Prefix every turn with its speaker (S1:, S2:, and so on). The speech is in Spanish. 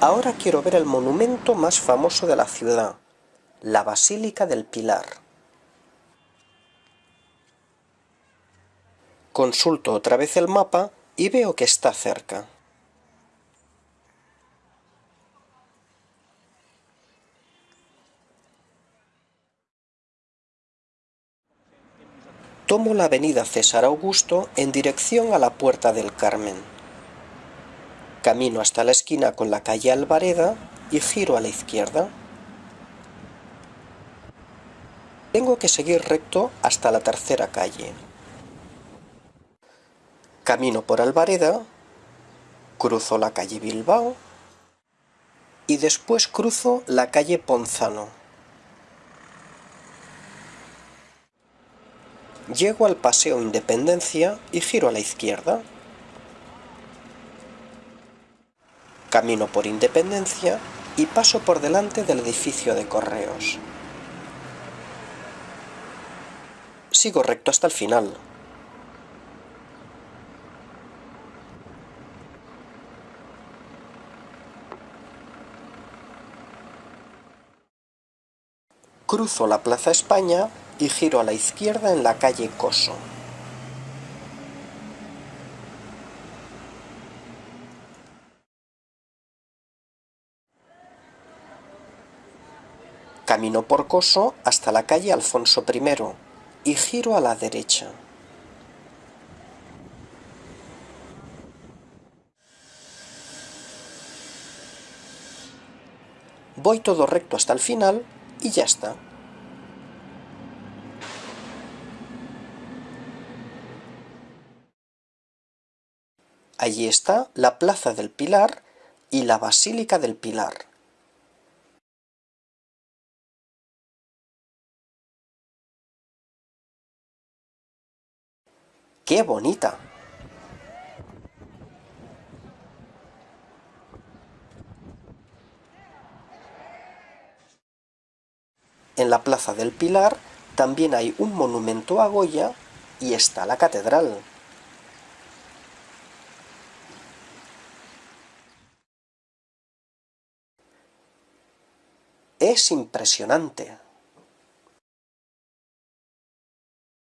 S1: Ahora quiero ver el monumento más famoso de la ciudad, la Basílica del Pilar. Consulto otra vez el mapa y veo que está cerca. Tomo la avenida César Augusto en dirección a la Puerta del Carmen. Camino hasta la esquina con la calle Alvareda y giro a la izquierda. Tengo que seguir recto hasta la tercera calle. Camino por Alvareda, cruzo la calle Bilbao y después cruzo la calle Ponzano. Llego al Paseo Independencia y giro a la izquierda. Camino por Independencia y paso por delante del edificio de correos. Sigo recto hasta el final. Cruzo la Plaza España y giro a la izquierda en la calle Coso. Camino por Coso hasta la calle Alfonso I y giro a la derecha. Voy todo recto hasta el final y ya está. Allí está la Plaza del Pilar y la Basílica del Pilar. ¡Qué bonita! En la Plaza del Pilar también hay un monumento a Goya y está la catedral. Es impresionante.